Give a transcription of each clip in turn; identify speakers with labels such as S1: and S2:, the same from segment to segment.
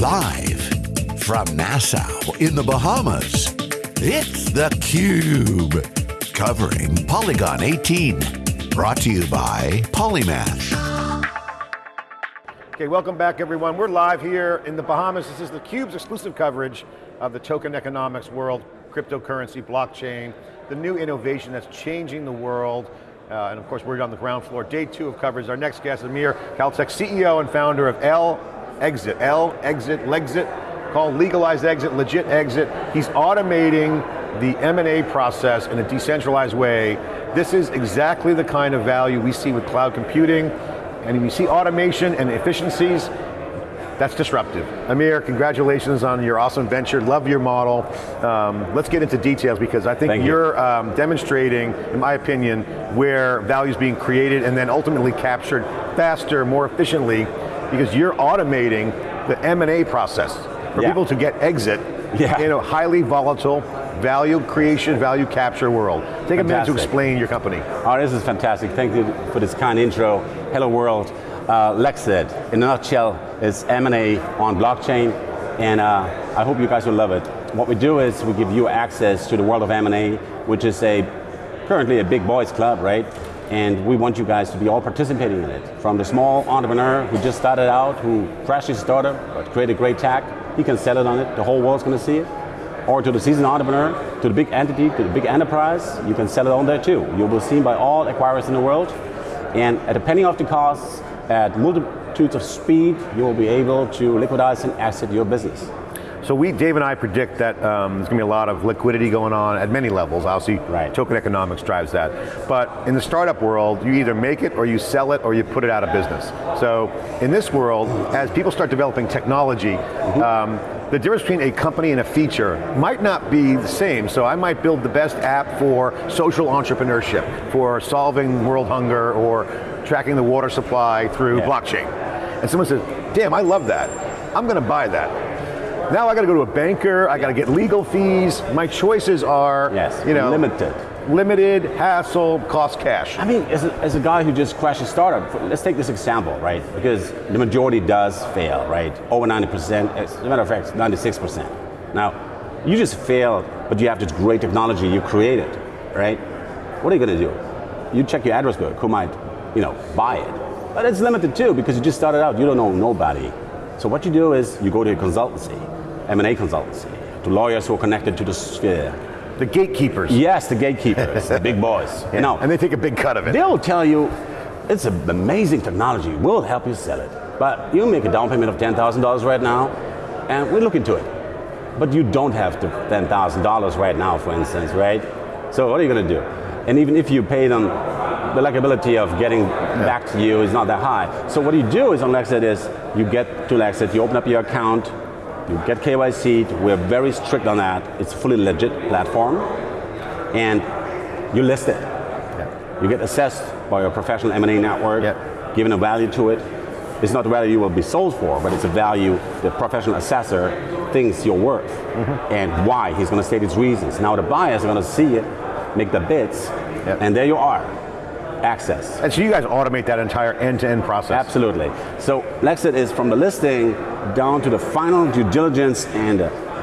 S1: Live from Nassau in the Bahamas, it's theCUBE. Covering Polycon 18. Brought to you by Polymath.
S2: Okay, welcome back everyone. We're live here in the Bahamas. This is theCUBE's exclusive coverage of the token economics world, cryptocurrency, blockchain, the new innovation that's changing the world. Uh, and of course, we're on the ground floor. Day two of coverage. Our next guest, Amir Caltech, CEO and founder of L Exit, L Exit, Legit, called Legalized Exit, Legit Exit. He's automating the M&A process in a decentralized way. This is exactly the kind of value we see with cloud computing, and we see automation and efficiencies, that's disruptive. Amir, congratulations on your awesome venture, love your model. Um, let's get into details because I think
S3: Thank
S2: you're
S3: you.
S2: um, demonstrating, in my opinion, where value is being created and then ultimately captured faster, more efficiently, because you're automating the M&A process for
S3: Yeah.
S2: people to get exit
S3: Yeah.
S2: in a highly volatile value creation, value capture world. Take a minute to explain your company.
S3: Oh, this is fantastic. Thank you for this kind intro. Hello world. Uh, Lexit, in a nutshell, is M&A on blockchain, and uh, I hope you guys will love it. What we do is we give you access to the world of M&A, which is a currently a big boys club, right? And we want you guys to be all participating in it. From the small entrepreneur who just started out, who crashed his startup, but created a great tech, he can sell it on it, the whole world's going to see it. Or to the seasoned entrepreneur, to the big entity, to the big enterprise, you can sell it on there too. You will be seen by all acquirers in the world, and at a penny of the cost, at multitudes of speed, you will be able to liquidize and exit your business.
S2: So we, Dave and I predict that um, there's going to be a lot of liquidity going on at many levels. Obviously,
S3: Right.
S2: token economics drives that. But in the startup world, you either make it or you sell it or you put it out of business. So in this world, as people start developing technology, um, the difference between a company and a feature might not be the same. So I might build the best app for social entrepreneurship, for solving world hunger or tracking the water supply through
S3: Yeah.
S2: blockchain. And someone says, damn, I love that. I'm going to buy that. Now I got to go to a banker, I got to get legal fees. My choices are,
S3: Yes,
S2: you know,
S3: limited.
S2: limited, hassle, cost cash.
S3: I mean, as a, as a guy who just crashed a startup, let's take this example, right? Because the majority does fail, right? Over 90%, as a matter of fact, 96%. Now, you just failed, but you have this great technology you created, right? What are you going to do? You check your address book, who might, you know, buy it. But it's limited too, because you just started out, you don't know nobody. So what you do is, you go to a consultancy, M&A consultancy, to lawyers who are connected to the sphere.
S2: The gatekeepers.
S3: Yes, the gatekeepers, the big boys.
S2: Yeah,
S3: No,
S2: And they take a big cut of it.
S3: They'll tell you, it's an amazing technology, we'll help you sell it. But you make a down payment of $10,000 right now, and we look into it. But you don't have the $10,000 right now, for instance, right? So what are you going to do? And even if you pay them, the likability of getting back to you is not that high. So what you do is on Lexit is, you get to Lexit, you open up your account, you get KYC, we're very strict on that. It's a fully legit platform, and you list it. You get assessed by your professional M&A network,
S2: Yeah.
S3: given a value to it. It's not the value you will be sold for, but it's a value the professional assessor thinks you're worth, mm-hmm. and why. He's going to state his reasons. Now the buyers are going to see it, make the bids,
S2: Yeah.
S3: and there you are, access.
S2: And so you guys automate that entire end-to-end process.
S3: Absolutely. So Lexit is from the listing down to the final due diligence and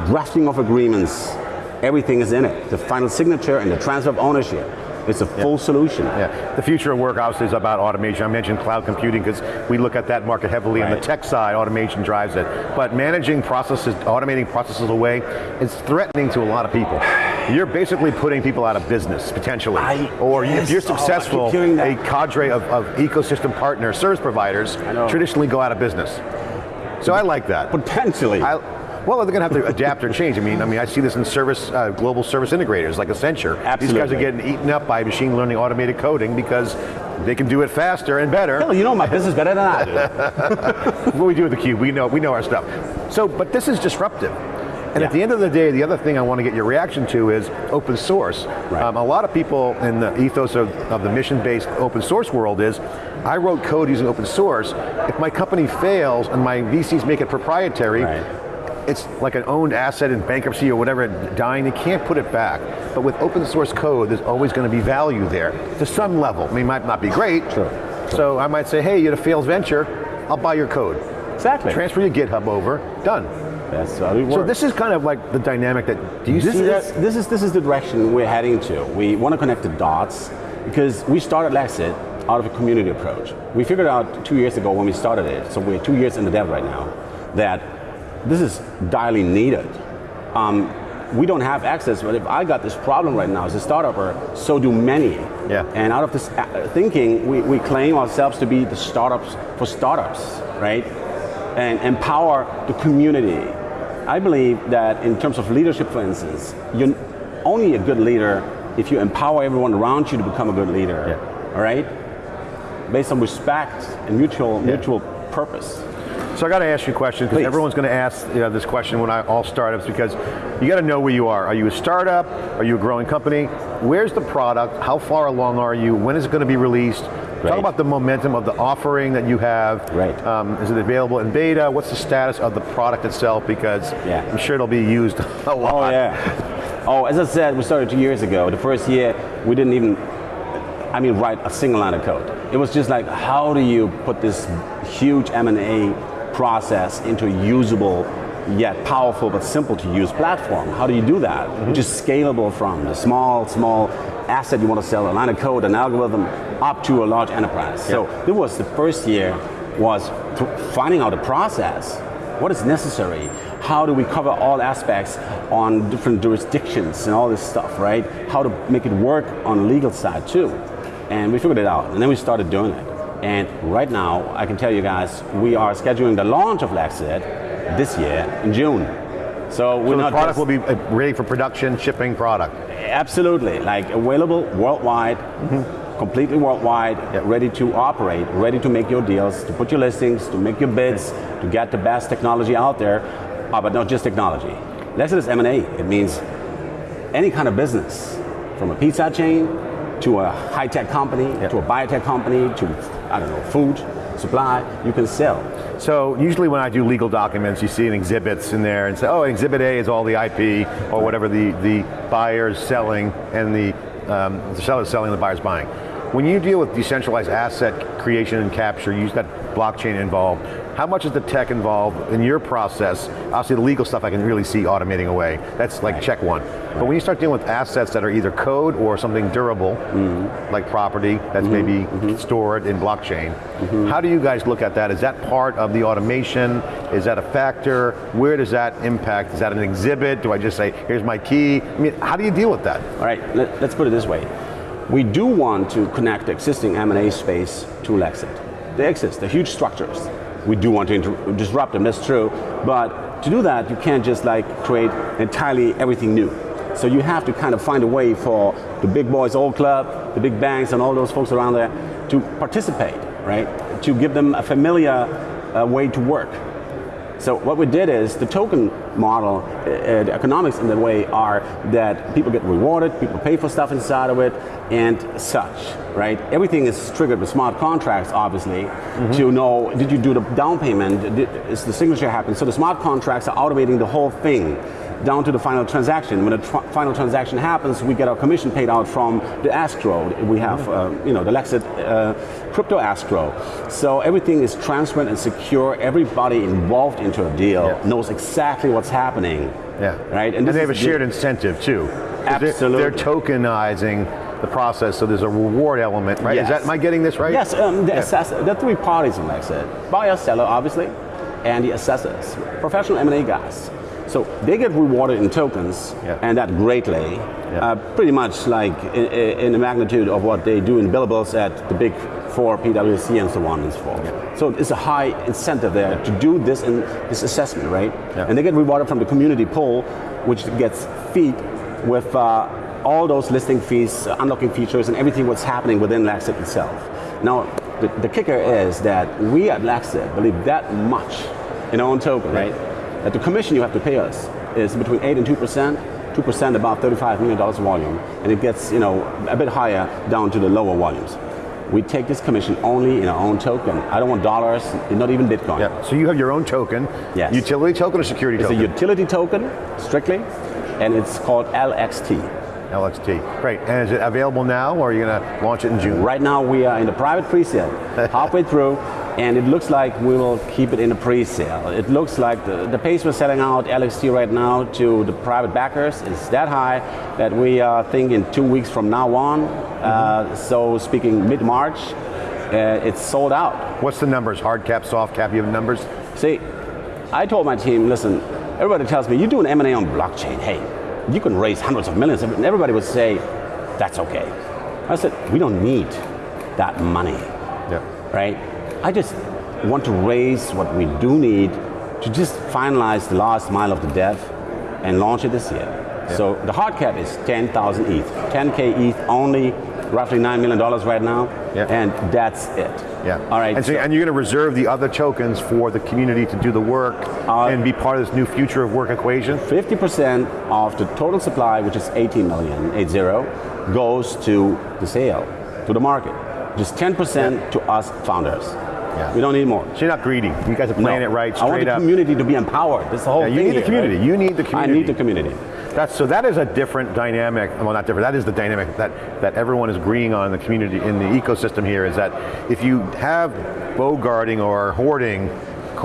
S3: drafting of agreements. Everything is in it. The final signature and the transfer of ownership. It's a full solution.
S2: Yeah, the future of work obviously is about automation. I mentioned cloud computing because we look at that market heavily on the tech side, automation drives it. But managing processes, automating processes away, is threatening to a lot of people. You're basically putting people out of business, potentially.
S3: I-
S2: or if you're
S3: Oh,
S2: successful,
S3: that.
S2: a cadre of, of ecosystem partners, service providers, traditionally go out of business. So I like that.
S3: Potentially.
S2: I, well, they're going to have to adapt or change. I mean, I mean, I see this in service, uh, global service integrators like Accenture. These guys are getting eaten up by machine learning, automated coding because they can do it faster and better.
S3: Hell, you know my business better than I do.
S2: what we do with the cube, we know, we know our stuff. So, but this is disruptive. And at the end of the day, the other thing I want to get your reaction to is open source.
S3: Right.
S2: Um, a lot of people in the ethos of, of the mission-based open source world is, I wrote code using open source, if my company fails and my VCs make it proprietary,
S3: Right.
S2: it's like an owned asset in bankruptcy or whatever, dying, they can't put it back. But with open source code, there's always going to be value there, to some level. I mean, it might not be great,
S3: Sure.
S2: so I might say, hey, you had a failed venture, I'll buy your code.
S3: Exactly.
S2: Transfer your GitHub over, done.
S3: That's how it works.
S2: So this is kind of like the dynamic that, do you
S3: this
S2: see
S3: is,
S2: that?
S3: This is, this is the direction we're heading to. We want to connect the dots because we started Lexit out of a community approach. We figured out two years ago when we started it, so we're two years in the dev right now, that this is direly needed. Um, we don't have access, but if I got this problem right now as a startup, so do many.
S2: Yeah.
S3: And out of this uh, thinking, we, we claim ourselves to be the startups for startups, right? And empower the community. I believe that in terms of leadership, for instance, you're only a good leader if you empower everyone around you to become a good leader,
S2: Yeah.
S3: all right? Based on respect and mutual,
S2: Yeah.
S3: mutual purpose.
S2: So I got to ask you a question because everyone's going to ask you know, this question when I all startups because you got to know where you are. Are you a startup? Are you a growing company? Where's the product? How far along are you? When is it going to be released? Talk about the momentum of the offering that you have.
S3: Right.
S2: Um, is it available in beta? What's the status of the product itself? Because
S3: Yeah.
S2: I'm sure it'll be used a lot.
S3: Oh yeah. Oh, as I said, we started two years ago. The first year, we didn't even, I mean, write a single line of code. It was just like, how do you put this huge M&A process into a usable, yet powerful but simple to use platform? How do you do that? Mm-hmm. Which is scalable from a small, small asset you want to sell, a line of code, an algorithm, up to a large enterprise. So it was the first year was finding out a process what is necessary? How do we cover all aspects on different jurisdictions and all this stuff, right? How to make it work on the legal side too. And we figured it out, and then we started doing it. And right now, I can tell you guys, we are scheduling the launch of Lexit this year in June. So we're
S2: So the product will be uh, ready for production, shipping product.
S3: Absolutely, like available worldwide, completely worldwide, ready to operate, ready to make your deals, to put your listings, to make your bids, to get the best technology out there, uh, but not just technology. Lexit is M&A. It means any kind of business, from a pizza chain to a high-tech company, to a biotech company, to, I don't know, food, supply, you can sell.
S2: So usually when I do legal documents, you see an exhibits in there and say, oh, exhibit A is all the IP or whatever the, the buyer's selling and the, um, the seller's selling, the buyer's buying. When you deal with decentralized asset creation and capture, you use that blockchain involved. How much is the tech involved in your process? Obviously the legal stuff I can really see automating away. That's like check one. But when you start dealing with assets that are either code or something durable, mm-hmm. like property that's maybe mm-hmm. Mm-hmm. stored in blockchain, how do you guys look at that? Is that part of the automation? Is that a factor? Where does that impact? Is that an exhibit? Do I just say, here's my key? I mean, how do you deal with that?
S3: All right, let, us put it this way. We do want to connect the existing M&A space to Lexit. They exist, they're huge structures. We do want to disrupt them, that's true. But to do that, you can't just like create entirely everything new. So you have to kind of find a way for the big boys old club, the big banks and all those folks around there to participate, right? To give them a familiar uh, way to work. So what we did is the token model, uh, the economics in the way are that people get rewarded, people pay for stuff inside of it, and such, right? Everything is triggered with smart contracts, obviously, to know did you do the down payment, did, is the signature happen? So the smart contracts are automating the whole thing down to the final transaction. When the tr- final transaction happens, we get our commission paid out from the escrow. We have, uh, you know, the Lexit uh, crypto escrow. So everything is transparent and secure. Everybody involved into a deal
S2: Yeah.
S3: knows exactly what's happening.
S2: Yeah.
S3: Right.
S2: And,
S3: this
S2: they have a
S3: is the-
S2: shared incentive too. 'Cause they're-
S3: Absolutely.
S2: They're, tokenizing the process, so there's a reward element, right? Is
S3: Yes.
S2: that, am I getting this right?
S3: Yes, um, the,
S2: Yeah.
S3: are three parties in Lexit. Buyer, seller, obviously, and the assessors, professional M&A guys. So they get rewarded in tokens,
S2: Yeah.
S3: and that greatly,
S2: Yeah.
S3: uh, pretty much like in, in the magnitude of what they do in billables at the big four, PwC and so on and so forth. So it's a high incentive there to do this in this assessment, right?
S2: Yeah.
S3: And they get rewarded from the community pool, which gets feed with uh, all those listing fees, uh, unlocking features, and everything what's happening within Lexit itself. Now, the, the kicker is that we at Lexit believe that much in our own token, right? That the commission you have to pay us is between 8 and 2%, 2% about $35 million volume, and it gets, you know, a bit higher down to the lower volumes. We take this commission only in our own token. I don't want dollars, not even Bitcoin.
S2: Yeah. So you have your own token.
S3: Yes.
S2: Utility token or security token?
S3: It's a utility token, strictly, and it's called LXT.
S2: LXT. Great. And is it available now or are you going to launch it in June?
S3: Right now we are in the private pre-sale, halfway through, and it looks like we will keep it in a pre-sale. It looks like the, the pace we're selling out LXT right now to the private backers is that high that we are thinking two weeks from now on, mm -hmm. uh, so speaking mid-March, uh, it's sold out.
S2: What's the numbers, hard cap, soft cap, you have numbers?
S3: See, I told my team, listen, everybody tells me, you do an M&A on blockchain, hey, you can raise hundreds of millions, and everybody would say, that's okay. I said, we don't need that money, yeah. right? I just want to raise what we do need to just finalize the last mile of the dev and launch it this year. Yeah. So the hard cap is 10,000 ETH, 10K ETH only, roughly $9 million right now, yeah. and that's it.
S2: Yeah. All right. And, so, so, and you're going to reserve the other tokens for the community to do the work uh, and be part of this new future of work equation?
S3: 50% of the total supply, which is 18 million, 80, goes to the sale, to the market. Just 10% yeah. to us founders. Yeah. We don't need more.
S2: So you're not greedy. You guys are playing no. it right,
S3: I want the
S2: up.
S3: community to be empowered. This is whole
S2: yeah,
S3: you
S2: need
S3: here,
S2: the community.
S3: Right?
S2: You need the community.
S3: I need the community.
S2: That's, so that is a different dynamic, well not different, that is the dynamic that, that everyone is agreeing on in the community, in the ecosystem here, is that if you have bow guarding or hoarding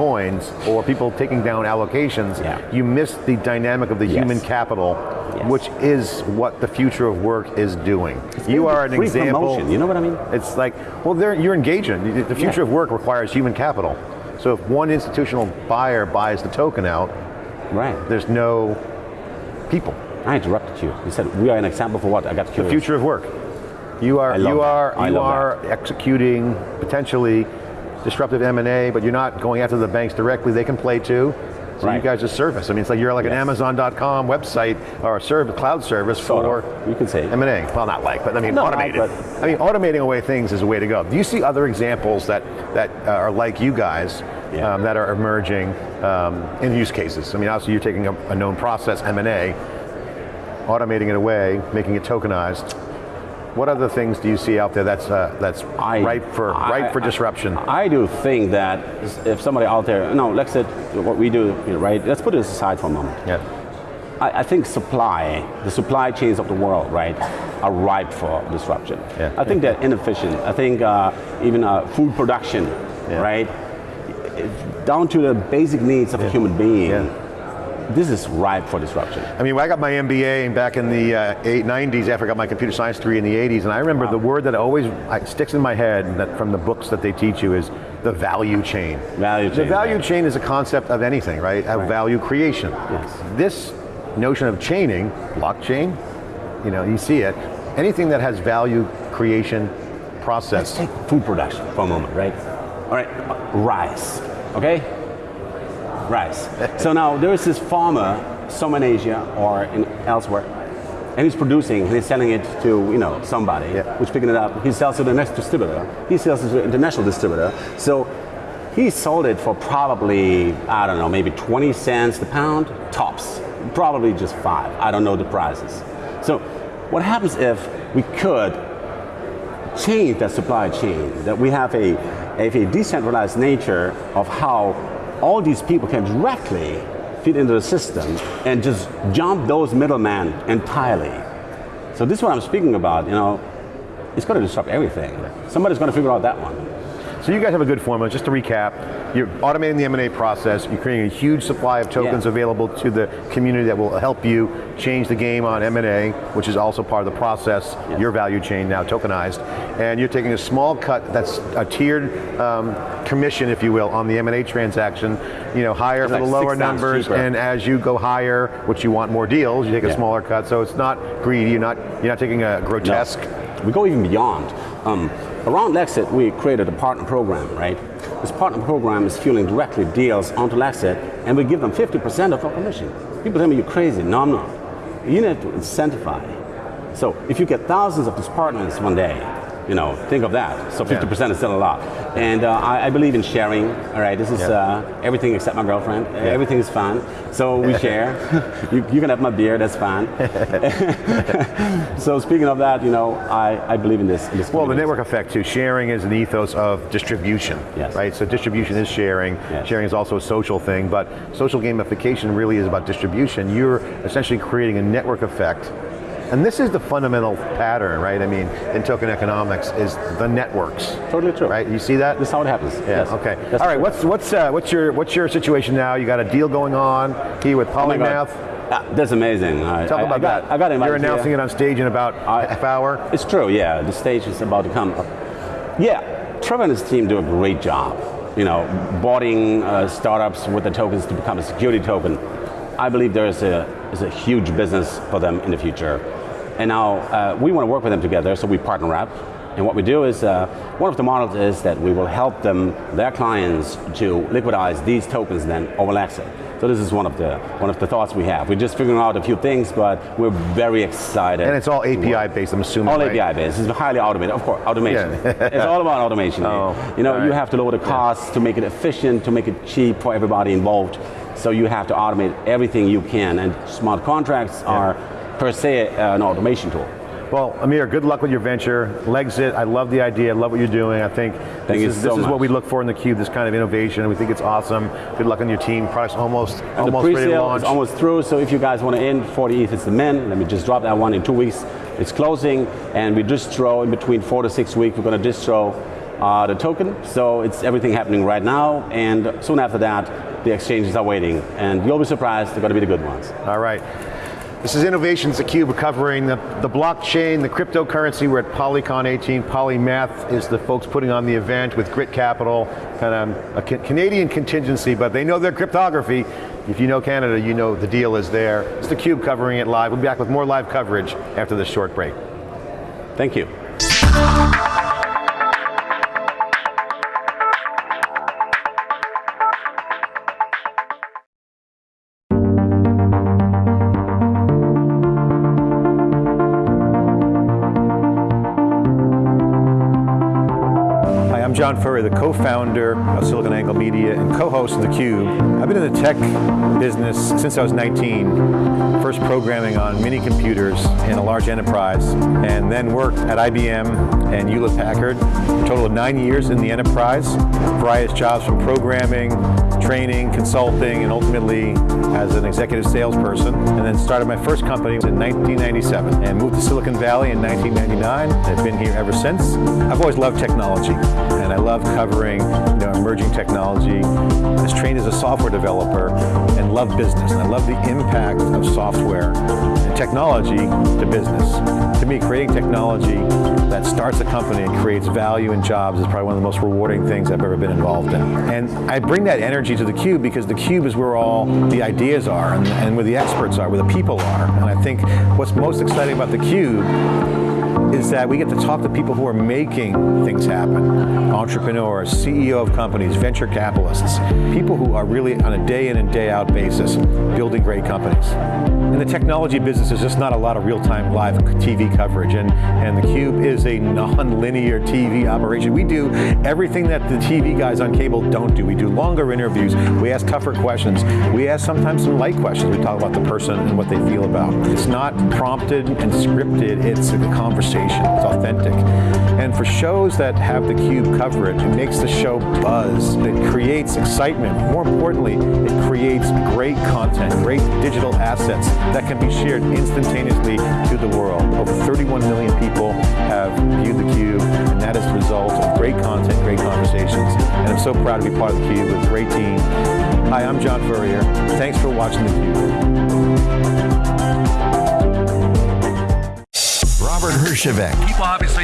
S2: coins or people taking down allocations, yeah. you miss the dynamic of the yes. human capital, yes. which is what the future of work is doing.
S3: It's you are an example. Promotion, you know what I mean?
S2: It's like, well, you're engaging. The future yeah. of work requires human capital. So if one institutional buyer buys the token out,
S3: right.
S2: there's no people.
S3: I interrupted you. You said we are an example for what? I got curious.
S2: The future of work. You are you are you are that. executing potentially disruptive M&A, but you're not going after the banks directly, they can play too. So right. you guys just service. I mean, it's like you're like yes. an Amazon.com website or a service, cloud service sort for
S3: of. you can say
S2: M&A. Well, not like, but I mean, no, automated. I mean, automating away things is a way to go. Do you see other examples that that uh, are like you guys yeah. um, that are emerging um, in use cases? I mean, obviously you're taking a, a known process, M&A, automating it away, making it tokenized. What other things do you see out there that's uh, that's I, ripe for I, ripe for disruption?
S3: I, I, do think that if somebody out there, no, let's say what we do, you know, right? Let's put this aside for a moment.
S2: Yeah.
S3: I, think supply, the supply chains of the world, right, are ripe for disruption. Yeah. I think they're inefficient. I think uh, even uh, food production, yeah. right, down to the basic needs of yeah. a human being this is ripe for disruption.
S2: I mean, I got my MBA back in the uh, 90s after I got my computer science degree in the 80s, and I remember wow. the word that always sticks in my head that from the books that they teach you is the value chain.
S3: Value chain.
S2: The value right. chain is a concept of anything, right? Of right. value creation.
S3: Yes.
S2: This notion of chaining, blockchain, you know, you see it, anything that has value creation process.
S3: Let's take food production for a moment, right? All right, rice, okay? Rice. so now there is this farmer, somewhere in Asia or in elsewhere, and he's producing and he's selling it to you know somebody yeah. who's picking it up. He sells it to the next distributor. He sells it to the international distributor. So he sold it for probably I don't know maybe 20 cents the pound tops, probably just five. I don't know the prices. So what happens if we could change that supply chain, that we have a, a decentralized nature of how all these people can directly fit into the system and just jump those middlemen entirely. So this is what I'm speaking about, you know, it's going to disrupt everything. Somebody's going to figure out that one.
S2: So you guys have a good formula, just to recap, you're automating the M&A process, you're creating a huge supply of tokens yeah. available to the community that will help you change the game on M&A, which is also part of the process, your value chain now tokenized, and you're taking a small cut, that's a tiered um, commission, if you will, on the M&A transaction, you know, higher for like the lower numbers, cheaper. and as you go higher, which you want more deals, you take yeah. a smaller cut, so it's not greedy, you're not, you're not taking a grotesque.
S3: No. We go even beyond. Um, Around Lexit, we created a partner program, right? This partner program is fueling directly deals onto Lexit, and we give them 50% of our commission. People tell me you're crazy. No, I'm not. You need to incentivize. So if you get thousands of these partners one day, you know, think of that. So 50% yeah. is still a lot. And uh, I, I, believe in sharing, all right? This is yeah. uh, everything except my girlfriend. Yeah. Everything is fun. So we share. you, you, can have my beer, that's fine. so speaking of that, you know, I, I believe in this. In this
S2: well, the network effect too. Sharing is an ethos of distribution,
S3: yes.
S2: right? So distribution is sharing. Yes. Sharing is also a social thing, but social gamification really is about distribution. You're essentially creating a network effect And this is the fundamental pattern, right? I mean, in token economics is the networks.
S3: Totally true.
S2: Right, you see that?
S3: This is how it happens.
S2: Yeah,
S3: yes.
S2: okay.
S3: That's
S2: All right,
S3: true.
S2: what's, what's, uh, what's, your, what's your situation now? You got a deal going on here with
S3: Oh
S2: Polymath.
S3: Ah, that's amazing. I,
S2: Talk
S3: I-
S2: about
S3: I got,
S2: that.
S3: I got
S2: You're announcing
S3: here.
S2: it on stage in about
S3: I-
S2: half hour.
S3: It's true, yeah. The stage is about to come. Yeah, Trevor and his team do a great job. You know, boarding uh, startups with the tokens to become a security token. I believe there is a, is a huge business for them in the future. And now uh, we want to work with them together, so we partner up. And what we do is, uh, one of the models is that we will help them, their clients, to liquidize these tokens then over Lexit. So this is one of the one of the thoughts we have. We're just figuring out a few things, but we're very excited.
S2: And it's all. API based, I'm assuming.
S3: All
S2: right?
S3: API based. It's highly automated. Of course, automation.
S2: Yeah.
S3: it's all about automation.
S2: Oh,
S3: you know,
S2: all
S3: you have to lower the costs to make it efficient, to make it cheap for everybody involved. So you have to automate everything you can, and smart contracts are per se uh, an automation tool.
S2: Well, Amir, good luck with your venture. Lexit, I love the idea, I love what you're doing. I think
S3: Thank
S2: this, is,
S3: so
S2: this is what we look for in the Cube, this kind of innovation. We think it's awesome. Good luck on your team. Product's almost,
S3: And
S2: almost
S3: the
S2: ready to launch.
S3: is almost through, so if you guys want to in 40 ETH, it's the min. Let me just drop that one in two weeks. It's closing, and we distro in between four to six weeks. We're going to distro uh, the token, so it's everything happening right now, and soon after that, the exchanges are waiting, and you'll be surprised, they're going to be the good ones.
S2: All right. This is Innovations the Cube covering the, the blockchain, the cryptocurrency. We're at Polycon 18. Polymath is the folks putting on the event with Grit Capital, kind of a Ca- Canadian contingency, but they know their cryptography. If you know Canada, you know the deal is there. It's the Cube covering it live. We'll be back with more live coverage after this short break.
S3: Thank you.
S2: John Furrier, the co-founder of SiliconANGLE Media and co-host of theCUBE. I've been in the tech business since I was 19, first programming on mini computers in a large enterprise, and then worked at IBM and Hewlett Packard, a total of nine years in the enterprise, various jobs from programming, training, consulting, and ultimately as an executive salesperson, and then started my first company in 1997, and moved to Silicon Valley in 1999, I've been here ever since. I've always loved technology, and I love covering you know, emerging technology. I was trained as a software developer and love business, and I love the impact of software technology to business. To me, creating technology that starts a company and creates value and jobs is probably one of the most rewarding things I've ever been involved in. And I bring that energy to theCUBE because theCUBE is where all the ideas are and, and where the experts are, where the people are. And I think what's most exciting about theCUBE is that we get to talk to people who are making things happen. Entrepreneurs, CEO of companies, venture capitalists, people who are really on a day in and day out basis building great companies. In the technology business, there's just not a lot of real-time live TV coverage, and, and theCUBE is a non-linear TV operation. We do everything that the TV guys on cable don't do. We do longer interviews, we ask tougher questions, we ask sometimes some light questions. We talk about the person and what they feel about. It's not prompted and scripted, it's a conversation, it's authentic. And for shows that have the theCUBE coverage, it makes the show buzz, it creates excitement. More importantly, it creates great content, great digital assets that can be shared instantaneously to the world. Over 31 million people have viewed the Cube, and that is the result of great content, great conversations. And I'm so proud to be part of the Cube with a great team. Hi, I'm John Furrier. Thanks for watching theCUBE.
S1: Robert Hershevek.
S4: People obviously